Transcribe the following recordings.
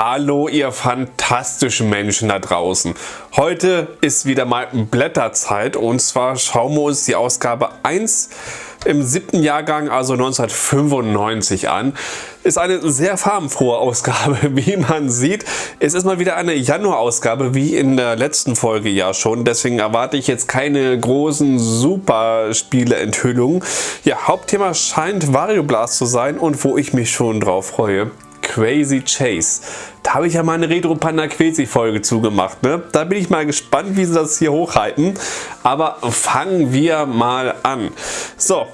Hallo ihr fantastischen Menschen da draußen. Heute ist wieder mal Blätterzeit und zwar schauen wir uns die Ausgabe 1 im siebten Jahrgang, also 1995 an. Ist eine sehr farbenfrohe Ausgabe, wie man sieht. Es ist mal wieder eine Januar-Ausgabe, wie in der letzten Folge ja schon. Deswegen erwarte ich jetzt keine großen Superspiele-Enthüllungen. Ja, Hauptthema scheint Wario Blast zu sein und wo ich mich schon drauf freue. Crazy Chase. Da habe ich ja mal eine Retro Panda Quezi Folge zugemacht. Ne? Da bin ich mal gespannt, wie sie das hier hochhalten. Aber fangen wir mal an. So,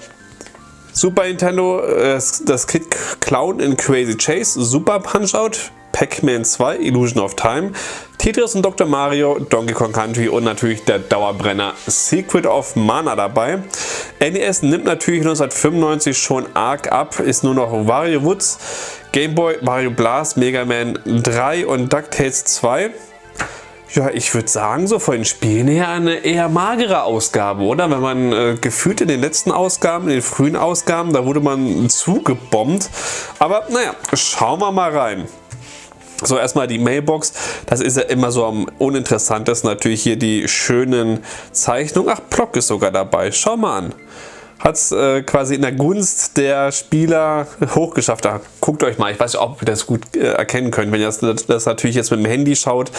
Super Nintendo, äh, das Kid Clown in Crazy Chase, Super Punch-Out, Pac-Man 2, Illusion of Time, Tetris und Dr. Mario, Donkey Kong Country und natürlich der Dauerbrenner Secret of Mana dabei. NES nimmt natürlich 1995 schon arg ab, ist nur noch Wario Woods, Game Boy, Mario Blast, Mega Man 3 und DuckTales 2. Ja, ich würde sagen, so von den Spielen her eine eher magere Ausgabe, oder? Wenn man äh, gefühlt in den letzten Ausgaben, in den frühen Ausgaben, da wurde man zugebombt. Aber naja, schauen wir mal rein. So, erstmal die Mailbox. Das ist ja immer so am uninteressantesten. Natürlich hier die schönen Zeichnungen. Ach, Block ist sogar dabei. Schau mal an hat es äh, quasi in der Gunst der Spieler hochgeschafft. Da guckt euch mal, ich weiß nicht, ob ihr das gut äh, erkennen könnt, wenn ihr das, das, natürlich jetzt mit dem Handy schaut.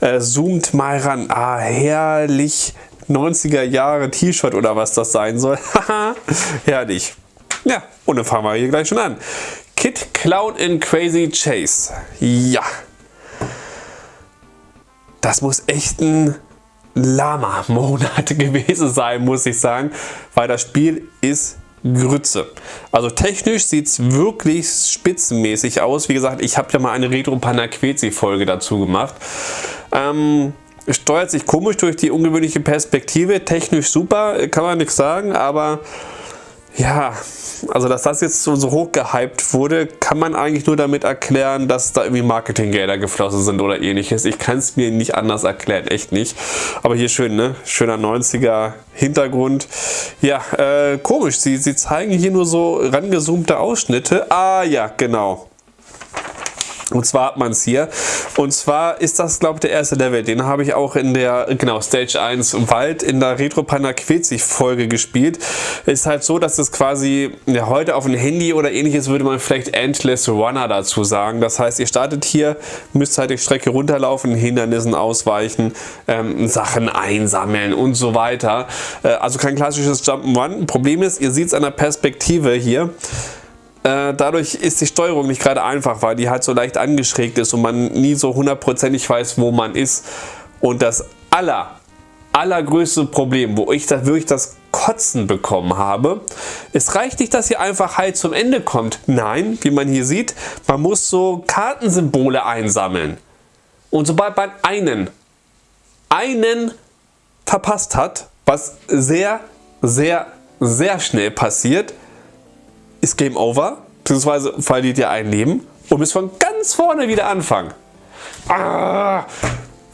Äh, zoomt mal ran. Ah, herrlich. 90er Jahre T-Shirt oder was das sein soll. Haha, herrlich. Ja, und dann fangen wir hier gleich schon an. Kid Clown in Crazy Chase. Ja. Das muss echt ein Lama-Monat gewesen sein, muss ich sagen, weil das Spiel ist Grütze. Also technisch sieht es wirklich spitzenmäßig aus. Wie gesagt, ich habe ja mal eine Retro Panaquezi Folge dazu gemacht. Ähm, steuert sich komisch durch die ungewöhnliche Perspektive. Technisch super, kann man nichts sagen, aber ja, also dass das jetzt so, so hoch gehypt wurde, kann man eigentlich nur damit erklären, dass da irgendwie Marketinggelder geflossen sind oder ähnliches. Ich kann es mir nicht anders erklären, echt nicht. Aber hier schön, ne? Schöner 90er Hintergrund. Ja, äh, komisch, sie, sie zeigen hier nur so rangezoomte Ausschnitte. Ah ja, genau. Und zwar hat man es hier. Und zwar ist das, glaube ich, der erste Level. Den habe ich auch in der, genau, Stage 1 Wald in der Retro Panda Quetzig Folge gespielt. Ist halt so, dass es quasi ja, heute auf ein Handy oder ähnliches würde man vielleicht Endless Runner dazu sagen. Das heißt, ihr startet hier, müsst halt die Strecke runterlaufen, Hindernissen ausweichen, ähm, Sachen einsammeln und so weiter. Äh, also kein klassisches Jump'n'Run. Problem ist, ihr seht es an der Perspektive hier. Äh, dadurch ist die Steuerung nicht gerade einfach, weil die halt so leicht angeschrägt ist und man nie so hundertprozentig weiß, wo man ist. Und das aller, allergrößte Problem, wo ich da wirklich das Kotzen bekommen habe, es reicht nicht, dass ihr einfach halt zum Ende kommt. Nein, wie man hier sieht, man muss so Kartensymbole einsammeln. Und sobald man einen, einen verpasst hat, was sehr, sehr, sehr schnell passiert, ist Game Over, beziehungsweise verliert ihr ein Leben und müsst von ganz vorne wieder anfangen. Ah,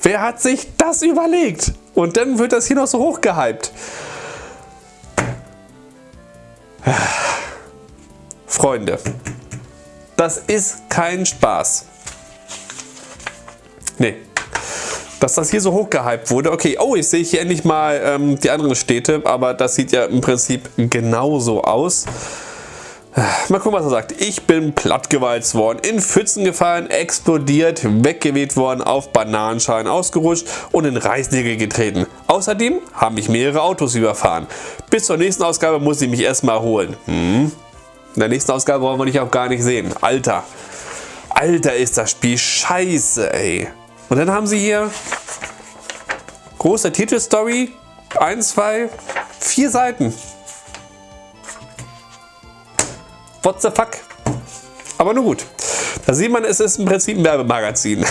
wer hat sich das überlegt? Und dann wird das hier noch so hochgehypt. Freunde, das ist kein Spaß. Nee. Dass das hier so hochgehypt wurde. Okay, oh, ich sehe hier endlich mal ähm, die anderen Städte, aber das sieht ja im Prinzip genauso aus. Mal gucken, was er sagt. Ich bin plattgewalzt worden, in Pfützen gefallen, explodiert, weggeweht worden, auf Bananenschalen ausgerutscht und in Reißnägel getreten. Außerdem haben mich mehrere Autos überfahren. Bis zur nächsten Ausgabe muss ich mich erstmal erholen. Hm? In der nächsten Ausgabe wollen wir dich auch gar nicht sehen. Alter. Alter ist das Spiel scheiße, ey. Und dann haben sie hier große Titelstory. Eins, zwei, vier Seiten. What the fuck? Aber nur gut. Da sieht man, es ist im Prinzip ein Werbemagazin.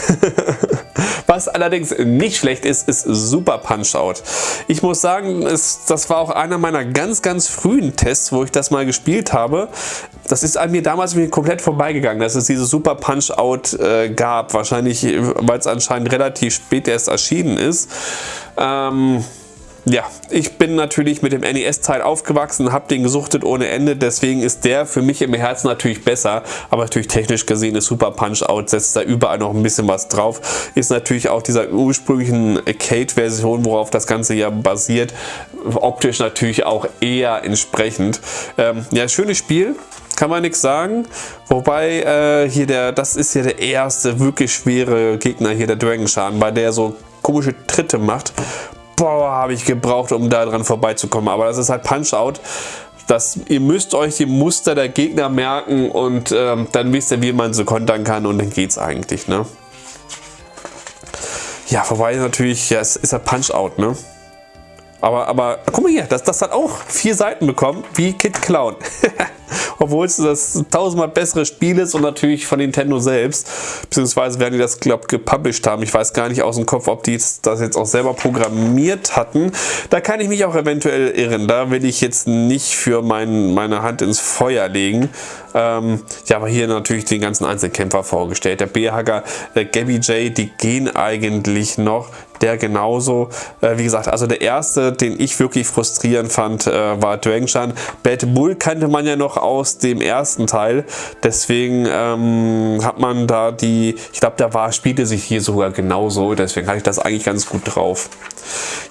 Was allerdings nicht schlecht ist, ist Super Punch-Out. Ich muss sagen, es, das war auch einer meiner ganz, ganz frühen Tests, wo ich das mal gespielt habe. Das ist an mir damals komplett vorbeigegangen, dass es diese Super Punch-Out äh, gab. Wahrscheinlich, weil es anscheinend relativ spät erst erschienen ist. Ähm, ja, ich bin natürlich mit dem NES-Teil aufgewachsen, habe den gesuchtet ohne Ende, deswegen ist der für mich im Herzen natürlich besser, aber natürlich technisch gesehen ist Super Punch-Out, setzt da überall noch ein bisschen was drauf, ist natürlich auch dieser ursprünglichen Arcade-Version, worauf das Ganze ja basiert, optisch natürlich auch eher entsprechend. Ähm, ja, schönes Spiel, kann man nichts sagen. Wobei äh, hier der, das ist ja der erste wirklich schwere Gegner hier, der Dragon Shan, bei der so komische Tritte macht boah, habe ich gebraucht, um da dran vorbeizukommen. Aber das ist halt Punch-Out. Das, ihr müsst euch die Muster der Gegner merken und ähm, dann wisst ihr, wie man so kontern kann und dann geht's eigentlich, ne? Ja, vorbei natürlich, ja, es ist ein Punch-Out, ne? Aber, aber guck mal hier, das, das hat auch vier Seiten bekommen, wie Kid Clown. obwohl es das tausendmal bessere Spiel ist und natürlich von Nintendo selbst, beziehungsweise werden die das, glaube gepublished haben. Ich weiß gar nicht aus dem Kopf, ob die das jetzt auch selber programmiert hatten. Da kann ich mich auch eventuell irren. Da will ich jetzt nicht für mein, meine Hand ins Feuer legen. Ähm, ja, aber hier natürlich den ganzen Einzelkämpfer vorgestellt. Der B-Hacker, der Gabby J, die gehen eigentlich noch der genauso. Äh, wie gesagt, also der erste, den ich wirklich frustrierend fand, äh, war Drangshan. Bad Bull kannte man ja noch aus dem ersten Teil. Deswegen ähm, hat man da die, ich glaube, da war, spielte sich hier sogar genauso. Deswegen hatte ich das eigentlich ganz gut drauf.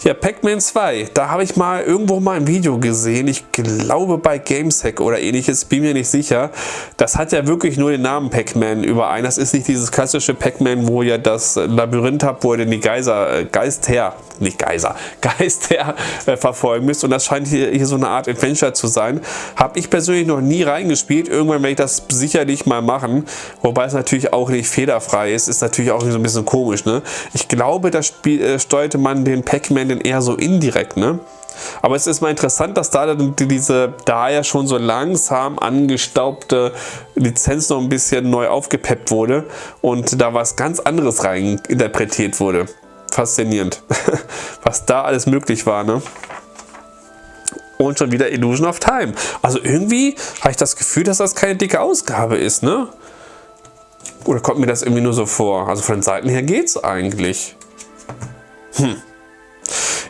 Ja, Pac-Man 2, da habe ich mal irgendwo mal ein Video gesehen. Ich glaube bei Gamesack oder ähnliches, bin mir nicht sicher. Das hat ja wirklich nur den Namen Pac-Man überein. Das ist nicht dieses klassische Pac-Man, wo ihr das Labyrinth habt, wo ihr den Geiser Geist her, nicht Geiser, Geist her äh, verfolgen müsst. Und das scheint hier, hier so eine Art Adventure zu sein. Habe ich persönlich noch nie reingespielt. Irgendwann werde ich das sicherlich mal machen. Wobei es natürlich auch nicht fehlerfrei ist. Ist natürlich auch so ein bisschen komisch. Ne? Ich glaube, da äh, steuerte man den Pac-Man eher so indirekt. Ne? Aber es ist mal interessant, dass da diese da ja schon so langsam angestaubte Lizenz noch ein bisschen neu aufgepeppt wurde und da was ganz anderes rein interpretiert wurde faszinierend, was da alles möglich war. Ne? Und schon wieder Illusion of Time. Also irgendwie habe ich das Gefühl, dass das keine dicke Ausgabe ist. Ne? Oder kommt mir das irgendwie nur so vor? Also von den Seiten her geht es eigentlich. Hm.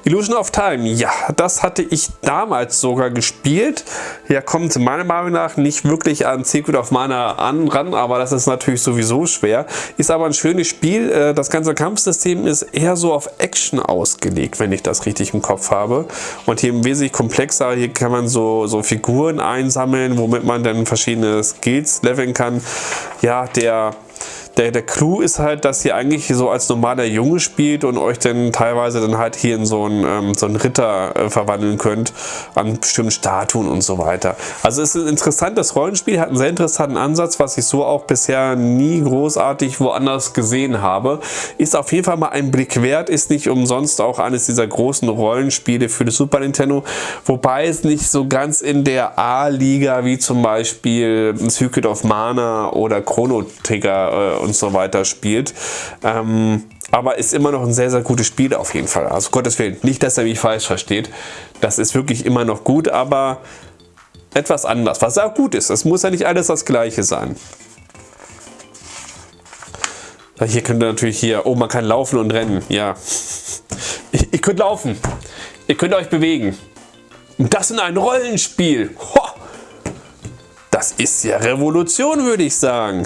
Illusion of Time, ja, das hatte ich damals sogar gespielt. Ja, kommt meiner Meinung nach nicht wirklich an Secret of Mana an, ran, aber das ist natürlich sowieso schwer. Ist aber ein schönes Spiel. Äh, das ganze Kampfsystem ist eher so auf Action ausgelegt, wenn ich das richtig im Kopf habe. Und hier wesentlich komplexer. Hier kann man so, so Figuren einsammeln, womit man dann verschiedene Skills leveln kann. Ja, der der, der Clou ist halt, dass ihr eigentlich so als normaler Junge spielt und euch dann teilweise dann halt hier in so einen, ähm, so einen Ritter äh, verwandeln könnt an bestimmten Statuen und so weiter. Also es ist ein interessantes Rollenspiel, hat einen sehr interessanten Ansatz, was ich so auch bisher nie großartig woanders gesehen habe. Ist auf jeden Fall mal ein Blick wert, ist nicht umsonst auch eines dieser großen Rollenspiele für das Super Nintendo, wobei es nicht so ganz in der A-Liga wie zum Beispiel Secret of Mana oder Chrono Trigger äh, und so weiter spielt. Ähm, aber ist immer noch ein sehr, sehr gutes Spiel auf jeden Fall. Also Gottes Willen, nicht, dass er mich falsch versteht. Das ist wirklich immer noch gut, aber etwas anders, was auch gut ist. Es muss ja nicht alles das gleiche sein. Hier könnt ihr natürlich hier, oh man kann laufen und rennen, ja. Ihr könnt laufen, ihr könnt euch bewegen. Und das in einem Rollenspiel. Ho! Das ist ja Revolution, würde ich sagen.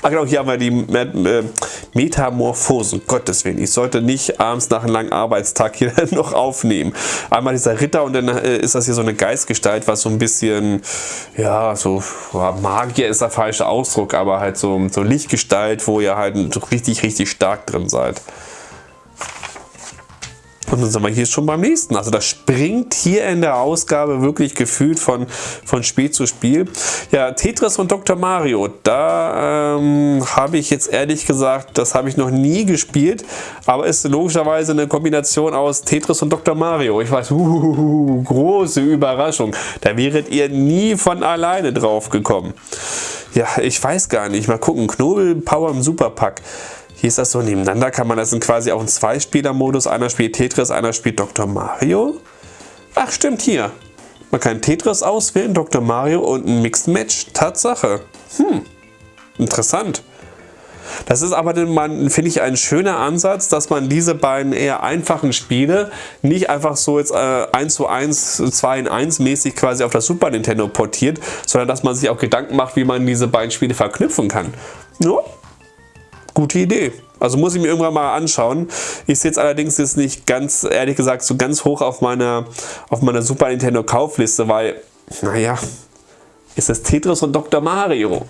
Ach genau, hier haben wir die äh, Metamorphosen. Gottes Willen, ich sollte nicht abends nach einem langen Arbeitstag hier noch aufnehmen. Einmal dieser Ritter und dann äh, ist das hier so eine Geistgestalt, was so ein bisschen, ja, so Magier ist der falsche Ausdruck, aber halt so, so Lichtgestalt, wo ihr halt richtig, richtig stark drin seid. Und dann sind wir hier schon beim nächsten. Also das springt hier in der Ausgabe wirklich gefühlt von, von Spiel zu Spiel. Ja, Tetris und Dr. Mario, da ähm, habe ich jetzt ehrlich gesagt, das habe ich noch nie gespielt, aber ist logischerweise eine Kombination aus Tetris und Dr. Mario. Ich weiß, uh, große Überraschung. Da wäret ihr nie von alleine drauf gekommen. Ja, ich weiß gar nicht. Mal gucken. Knobel Power im Superpack. Hier ist das so nebeneinander, kann man das in quasi auch in Zwei-Spieler-Modus. Einer spielt Tetris, einer spielt Dr. Mario. Ach, stimmt hier. Man kann Tetris auswählen, Dr. Mario und ein Mixed Match. Tatsache. Hm, interessant. Das ist aber, finde ich, ein schöner Ansatz, dass man diese beiden eher einfachen Spiele nicht einfach so jetzt äh, 1 zu 1, 2 in 1 mäßig quasi auf das Super Nintendo portiert, sondern dass man sich auch Gedanken macht, wie man diese beiden Spiele verknüpfen kann. Ja, gute Idee. Also muss ich mir irgendwann mal anschauen. Ich sehe jetzt allerdings jetzt nicht ganz, ehrlich gesagt, so ganz hoch auf meiner, auf meiner Super Nintendo Kaufliste, weil, naja, ist es Tetris und Dr. Mario.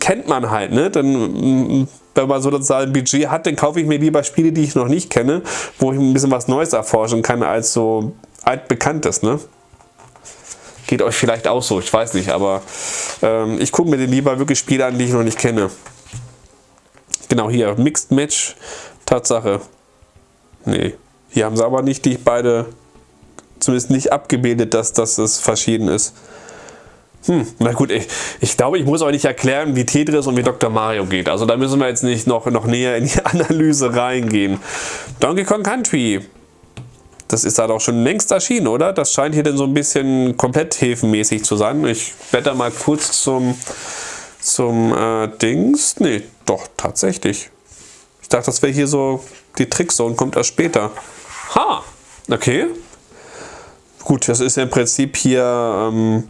Kennt man halt, ne? Dann, wenn man sozusagen ein Budget hat, dann kaufe ich mir lieber Spiele, die ich noch nicht kenne, wo ich ein bisschen was Neues erforschen kann, als so altbekanntes, ne? Geht euch vielleicht auch so, ich weiß nicht, aber ähm, ich gucke mir den lieber wirklich Spiele an, die ich noch nicht kenne. Genau, hier, Mixed Match, Tatsache. Nee, hier haben sie aber nicht die beide, zumindest nicht abgebildet, dass, es verschieden ist. Hm, na gut, ich, ich glaube, ich muss euch nicht erklären, wie Tetris und wie Dr. Mario geht. Also da müssen wir jetzt nicht noch, noch näher in die Analyse reingehen. Donkey Kong Country. Das ist da doch schon längst erschienen, oder? Das scheint hier denn so ein bisschen komplett häfenmäßig zu sein. Ich blätter mal kurz zum, zum äh, Dings. Nee, doch, tatsächlich. Ich dachte, das wäre hier so die Trickzone, kommt erst später. Ha, okay. Gut, das ist ja im Prinzip hier ähm,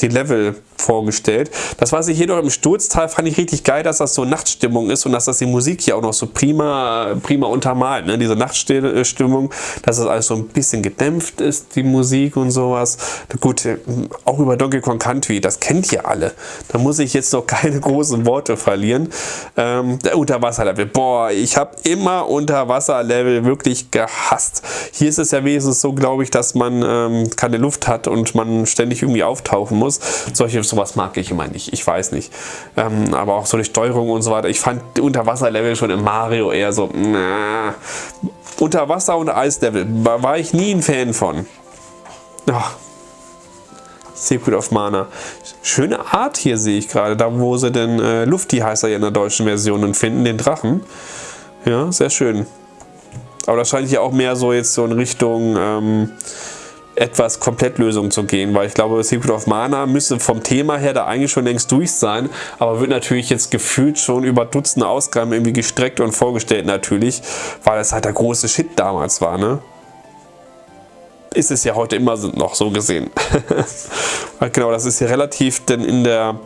die Level vorgestellt. Das, was ich hier noch im Sturztal fand ich richtig geil, dass das so Nachtstimmung ist und dass das die Musik hier auch noch so prima, prima untermalt. Ne? Diese Nachtstimmung, dass das alles so ein bisschen gedämpft ist, die Musik und sowas. Gut, auch über Donkey Kong Country, das kennt ihr alle. Da muss ich jetzt noch keine großen Worte verlieren. Ähm, der Unterwasserlevel, boah, ich habe immer Unterwasserlevel wirklich gehasst. Hier ist es ja wenigstens so, glaube ich, dass man ähm, keine Luft hat und man ständig irgendwie auftauchen muss. Solche sowas mag ich immer nicht. Ich weiß nicht. Ähm, aber auch so die Steuerung und so weiter. Ich fand Unterwasserlevel schon im Mario eher so. Nah. Unterwasser- und Eislevel war, ich nie ein Fan von. Oh. Secret of Mana. Schöne Art hier sehe ich gerade. Da wo sie den äh, Lufti heißt er ja in der deutschen Version finden, den Drachen. Ja, sehr schön. Aber das scheint hier auch mehr so jetzt so in Richtung ähm, etwas Komplettlösung zu gehen, weil ich glaube, Secret of Mana müsste vom Thema her da eigentlich schon längst durch sein, aber wird natürlich jetzt gefühlt schon über Dutzende Ausgaben irgendwie gestreckt und vorgestellt natürlich, weil es halt der große Shit damals war, ne? Ist es ja heute immer noch so gesehen. genau, das ist ja relativ denn in der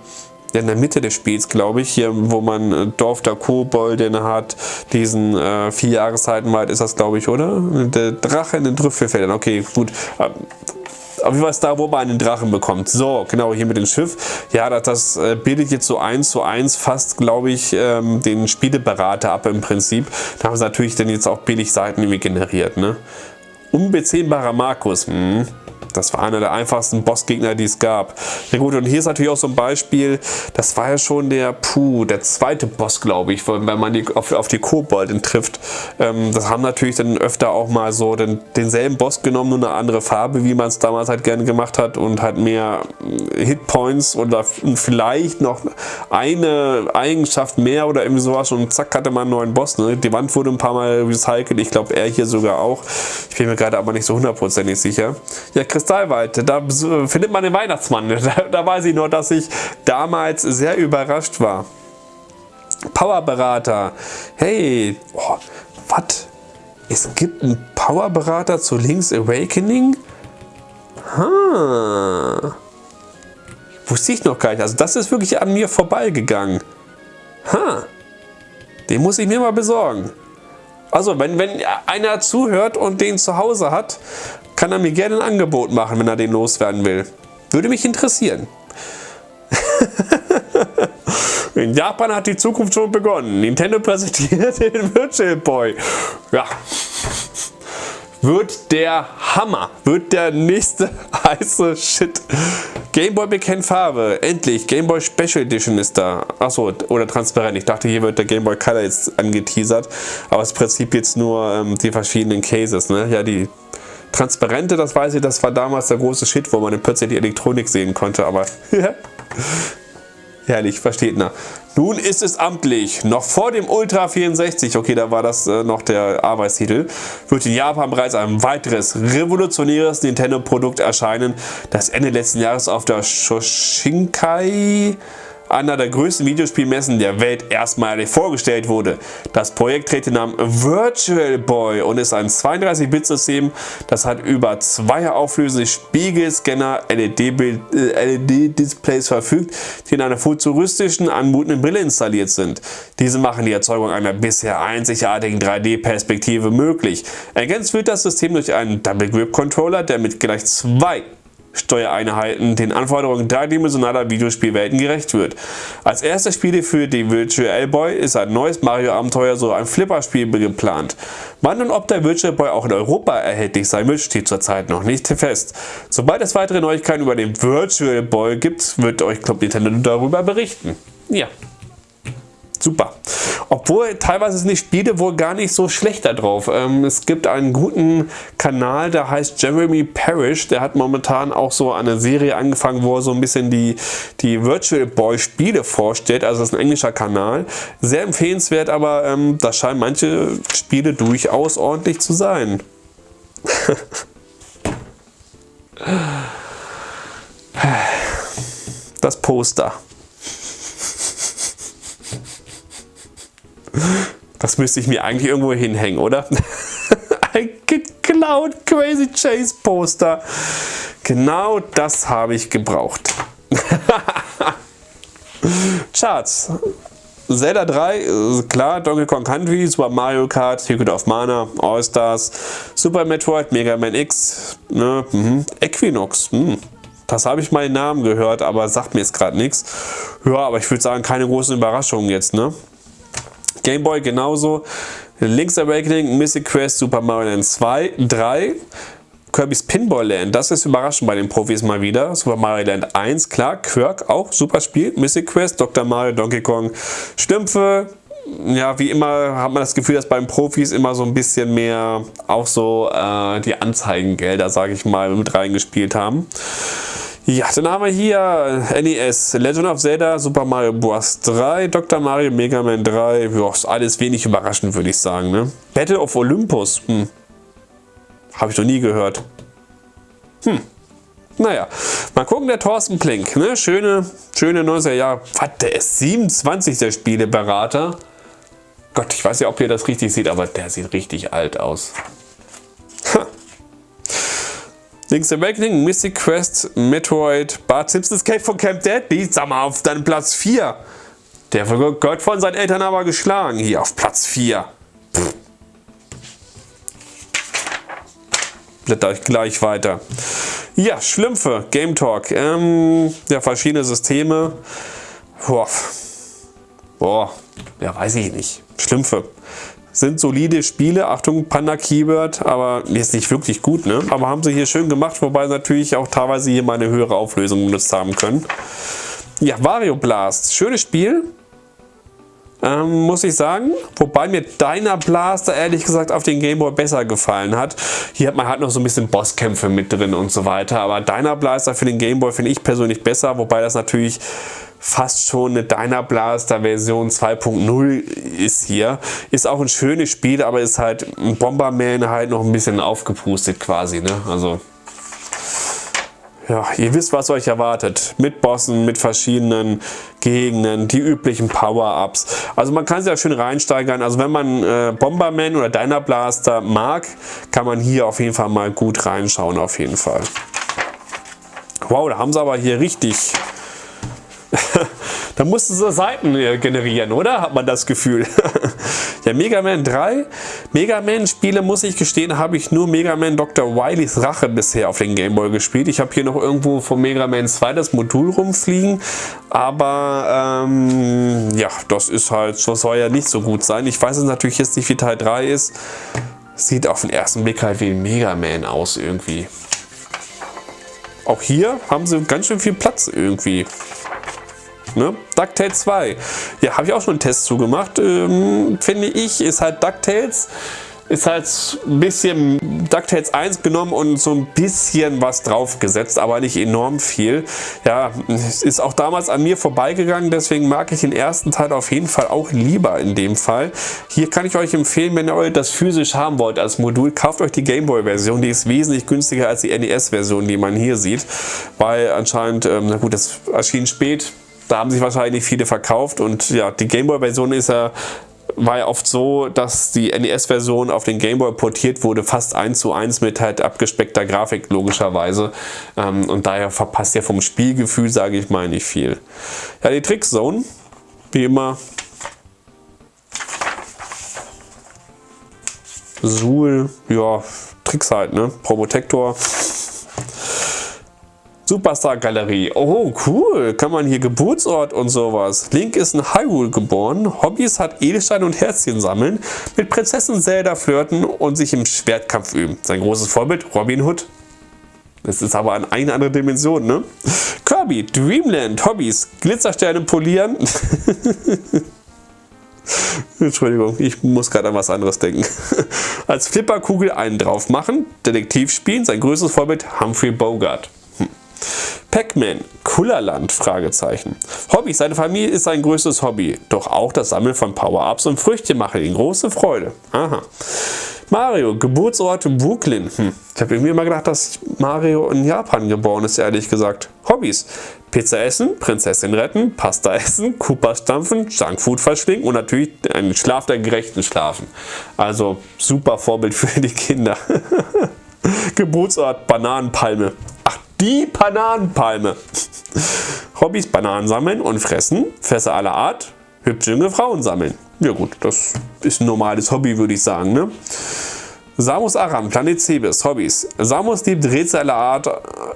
in der Mitte des Spiels, glaube ich, hier, wo man äh, Dorf der Kobolden hat, diesen äh, vier Jahreszeiten weit ist das, glaube ich, oder? Der Drache in den Trüffelfeldern, okay, gut. Auf jeden Fall ist da, wo man einen Drachen bekommt. So, genau, hier mit dem Schiff. Ja, das, das äh, bildet jetzt so eins zu eins fast, glaube ich, ähm, den Spieleberater ab im Prinzip. Da haben sie natürlich dann jetzt auch billig Seiten irgendwie generiert, ne? Unbezähmbarer Markus, hm. Das war einer der einfachsten Bossgegner, die es gab. Ja gut, und hier ist natürlich auch so ein Beispiel, das war ja schon der, puh, der zweite Boss, glaube ich, wenn man die, auf, auf die Kobolden trifft. Ähm, das haben natürlich dann öfter auch mal so den, denselben Boss genommen, nur eine andere Farbe, wie man es damals halt gerne gemacht hat und halt mehr äh, Hitpoints oder vielleicht noch eine Eigenschaft mehr oder irgendwie sowas und zack hatte man einen neuen Boss. Ne? Die Wand wurde ein paar Mal recycelt, ich glaube er hier sogar auch. Ich bin mir gerade aber nicht so hundertprozentig sicher. Ja, Chris Kristallwald, da findet man den Weihnachtsmann. Da, da weiß ich nur, dass ich damals sehr überrascht war. Powerberater. Hey, oh, was? Es gibt einen Powerberater zu Link's Awakening? Ha. Wusste ich noch gar nicht. Also das ist wirklich an mir vorbeigegangen. Ha. Den muss ich mir mal besorgen. Also wenn, wenn einer zuhört und den zu Hause hat kann er mir gerne ein Angebot machen, wenn er den loswerden will. Würde mich interessieren. In Japan hat die Zukunft schon begonnen. Nintendo präsentiert den Virtual Boy. Ja. Wird der Hammer. Wird der nächste heiße Shit. Gameboy bekennt Farbe. Endlich. Gameboy Special Edition ist da. Achso, oder transparent. Ich dachte, hier wird der Gameboy Color jetzt angeteasert. Aber es im Prinzip jetzt nur ähm, die verschiedenen Cases. Ne? Ja, die Transparente, das weiß ich, das war damals der große Shit, wo man plötzlich die Elektronik sehen konnte, aber herrlich, versteht na. Nun ist es amtlich, noch vor dem Ultra 64, okay, da war das äh, noch der Arbeitstitel, wird in Japan bereits ein weiteres revolutionäres Nintendo-Produkt erscheinen, das Ende letzten Jahres auf der Shoshinkai einer der größten Videospielmessen der Welt erstmalig vorgestellt wurde. Das Projekt trägt den Namen Virtual Boy und ist ein 32-Bit-System, das hat über zwei auflösende Spiegelscanner LED-Displays verfügt, die in einer futuristischen, anmutenden Brille installiert sind. Diese machen die Erzeugung einer bisher einzigartigen 3D-Perspektive möglich. Ergänzt wird das System durch einen Double Grip Controller, der mit gleich zwei Steuereinheiten den Anforderungen dreidimensionaler Videospielwelten gerecht wird. Als erstes Spiel für die Virtual Boy ist ein neues Mario-Abenteuer so ein Flipperspiel geplant. Wann und ob der Virtual Boy auch in Europa erhältlich sein wird, steht zurzeit noch nicht fest. Sobald es weitere Neuigkeiten über den Virtual Boy gibt, wird euch Club Nintendo darüber berichten. Ja, super. Obwohl teilweise sind die Spiele wohl gar nicht so schlecht da drauf. Ähm, es gibt einen guten Kanal, der heißt Jeremy Parrish. Der hat momentan auch so eine Serie angefangen, wo er so ein bisschen die, die Virtual Boy Spiele vorstellt. Also das ist ein englischer Kanal. Sehr empfehlenswert, aber ähm, da scheinen manche Spiele durchaus ordentlich zu sein. das Poster. Das müsste ich mir eigentlich irgendwo hinhängen, oder? Ein geklaut Crazy Chase Poster. Genau das habe ich gebraucht. Charts. Zelda 3, klar, Donkey Kong Country, Super Mario Kart, Secret of Mana, All-Stars, Super Metroid, Mega Man X, ne, mh, Equinox, mh. das habe ich mal den Namen gehört, aber sagt mir jetzt gerade nichts. Ja, aber ich würde sagen, keine großen Überraschungen jetzt, ne? Game Boy genauso. Link's Awakening, Mystic Quest, Super Mario Land 2, 3. Kirby's Pinball Land, das ist überraschend bei den Profis mal wieder. Super Mario Land 1, klar, Quirk auch, super Spiel. Mystic Quest, Dr. Mario, Donkey Kong, Stümpfe. Ja, wie immer hat man das Gefühl, dass beim Profis immer so ein bisschen mehr auch so äh, die Anzeigengelder, sage ich mal, mit reingespielt haben. Ja, dann haben wir hier NES, Legend of Zelda, Super Mario Bros. 3, Dr. Mario, Mega Man 3, ja, ist alles wenig überraschend, würde ich sagen. Ne? Battle of Olympus, hm. habe ich noch nie gehört. Hm. Naja, mal gucken, der Thorsten Plink, ne? schöne, schöne 90er Jahre, was, der ist 27 der Spieleberater. Gott, ich weiß ja, ob ihr das richtig seht, aber der sieht richtig alt aus. Link's Awakening, Mystic Quest, Metroid, Bart Simpsons Escape von Camp Deadly, sag mal, auf deinem Platz 4. Der wird von seinen Eltern aber geschlagen, hier auf Platz 4. Blätter euch gleich weiter. Ja, Schlümpfe, Game Talk, ähm, ja, verschiedene Systeme. Boah, boah, ja, weiß ich nicht. Schlümpfe sind solide Spiele. Achtung, Panda Keyword, aber ist nicht wirklich gut, ne? Aber haben sie hier schön gemacht, wobei sie natürlich auch teilweise hier mal eine höhere Auflösung benutzt haben können. Ja, Wario Blast, schönes Spiel. Ähm, muss ich sagen. Wobei mir Deiner Blaster ehrlich gesagt auf den Gameboy besser gefallen hat. Hier hat man halt noch so ein bisschen Bosskämpfe mit drin und so weiter. Aber Deiner Blaster für den Gameboy finde ich persönlich besser. Wobei das natürlich fast schon eine Dynablast Version 2.0 ist hier. Ist auch ein schönes Spiel, aber ist halt ein Bomberman halt noch ein bisschen aufgepustet quasi. Ne? Also ja, ihr wisst, was euch erwartet. Mit Bossen, mit verschiedenen Gegenden, die üblichen Power-Ups. Also man kann sich ja schön reinsteigern. Also wenn man äh, Bomberman oder Dynablaster mag, kann man hier auf jeden Fall mal gut reinschauen auf jeden Fall. Wow, da haben sie aber hier richtig da mussten sie Seiten äh, generieren, oder? Hat man das Gefühl. ja, Mega Man 3. Mega Man Spiele, muss ich gestehen, habe ich nur Mega Man Dr. Wileys Rache bisher auf den Gameboy gespielt. Ich habe hier noch irgendwo von Mega Man 2 das Modul rumfliegen. Aber ähm, ja, das ist halt, das soll ja nicht so gut sein. Ich weiß es natürlich jetzt nicht, wie Teil 3 ist. Sieht auf den ersten Blick halt wie ein Mega Man aus irgendwie. Auch hier haben sie ganz schön viel Platz irgendwie. Ne? DuckTales 2. Ja, habe ich auch schon einen Test zugemacht. Ähm, finde ich, ist halt DuckTales ist halt ein bisschen DuckTales 1 genommen und so ein bisschen was draufgesetzt, aber nicht enorm viel. Ja, ist auch damals an mir vorbeigegangen, deswegen mag ich den ersten Teil auf jeden Fall auch lieber in dem Fall. Hier kann ich euch empfehlen, wenn ihr das physisch haben wollt als Modul, kauft euch die Gameboy-Version, die ist wesentlich günstiger als die NES-Version, die man hier sieht, weil anscheinend, ähm, na gut, das erschien spät, Da haben sich wahrscheinlich viele verkauft und ja, die Gameboy-Version ist ja war ja oft so, dass die NES-Version auf den Gameboy portiert wurde, fast eins zu eins mit halt abgespeckter Grafik logischerweise. Ähm, und daher verpasst ihr vom Spielgefühl, sage ich mal, nicht viel. Ja, die Trickzone, wie immer. Suhl, ja, Tricks halt, ne? Probotector. Superstar Galerie. Oh, cool. Kann man hier Geburtsort und sowas. Link ist in Hyrule geboren. Hobbys hat Edelstein und Herzchen sammeln. Mit Prinzessin Zelda flirten und sich im Schwertkampf üben. Sein großes Vorbild Robin Hood. Das ist aber an eine andere Dimension, ne? Kirby, Dreamland, Hobbys, Glitzersterne polieren. Entschuldigung, ich muss gerade an was anderes denken. Als Flipperkugel einen drauf machen, Detektiv spielen, sein größtes Vorbild Humphrey Bogart. Pac-Man, Kullerland? Fragezeichen. Hobby, seine Familie ist sein größtes Hobby, doch auch das Sammeln von Power-Ups und Früchte macht ihm große Freude. Aha. Mario, Geburtsort Brooklyn. Hm. Ich habe irgendwie immer gedacht, dass Mario in Japan geboren ist, ehrlich gesagt. Hobbys. Pizza essen, Prinzessin retten, Pasta essen, Koopa stampfen, Junkfood verschlingen und natürlich einen Schlaf der gerechten Schlafen. Also super Vorbild für die Kinder. Geburtsort Bananenpalme. Die Bananenpalme. Hobbys Bananen sammeln und fressen, Fässer aller Art, hübsche junge Frauen sammeln. Ja gut, das ist ein normales Hobby, würde ich sagen. Ne? Samus Aram, Planet Cebes, Hobbys. Samus liebt Rätsel aller Art,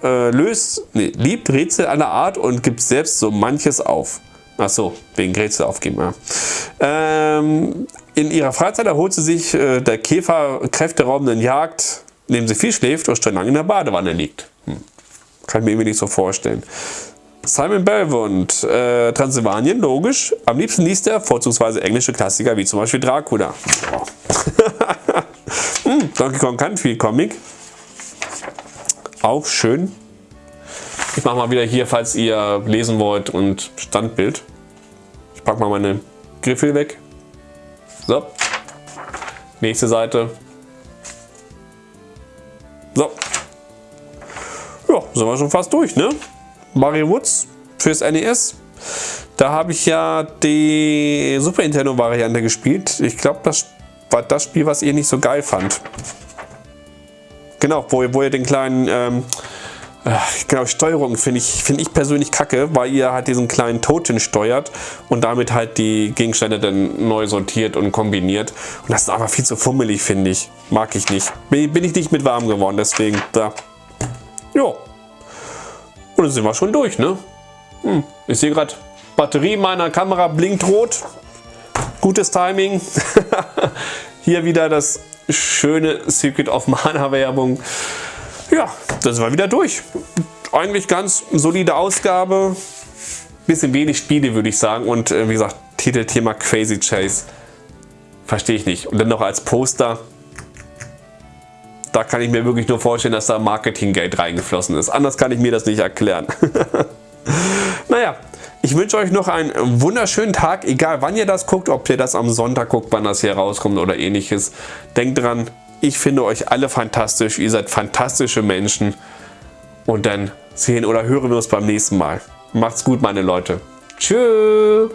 äh, löst, nee, liebt Rätsel aller Art und gibt selbst so manches auf. Achso, wegen Rätsel aufgeben, ja. Ähm, in ihrer Freizeit erholt sie sich äh, der Käfer kräfteraubenden Jagd, indem sie viel schläft und stundenlang in der Badewanne liegt. Hm. Kann ich mir nicht so vorstellen. Simon Belmont, äh, Transsilvanien, logisch. Am liebsten liest er vorzugsweise englische Klassiker wie zum Beispiel Dracula. hm, Donkey Kong Country Comic. Auch schön. Ich mache mal wieder hier, falls ihr lesen wollt, und Standbild. Ich packe mal meine Griffel weg. So. Nächste Seite. Sind wir schon fast durch, ne? Mario Woods fürs NES. Da habe ich ja die Super Nintendo Variante gespielt. Ich glaube, das war das Spiel, was ihr nicht so geil fand. Genau, wo, wo ihr den kleinen, ähm, äh, genau, Steuerung finde ich, find ich persönlich kacke, weil ihr halt diesen kleinen Toten steuert und damit halt die Gegenstände dann neu sortiert und kombiniert. Und das ist aber viel zu fummelig, finde ich. Mag ich nicht. Bin, bin ich nicht mit warm geworden, deswegen da. Jo. Und dann sind wir schon durch, ne? Hm, ich sehe gerade, Batterie meiner Kamera blinkt rot. Gutes Timing. Hier wieder das schöne Secret of Mana Werbung. Ja, da sind wir wieder durch. Eigentlich ganz solide Ausgabe. Bisschen wenig Spiele, würde ich sagen. Und äh, wie gesagt, Titelthema Crazy Chase. Verstehe ich nicht. Und dann noch als Poster da kann ich mir wirklich nur vorstellen, dass da Marketinggeld reingeflossen ist. Anders kann ich mir das nicht erklären. naja, ich wünsche euch noch einen wunderschönen Tag, egal wann ihr das guckt, ob ihr das am Sonntag guckt, wann das hier rauskommt oder ähnliches. Denkt dran, ich finde euch alle fantastisch, ihr seid fantastische Menschen und dann sehen oder hören wir uns beim nächsten Mal. Macht's gut, meine Leute. Tschüss.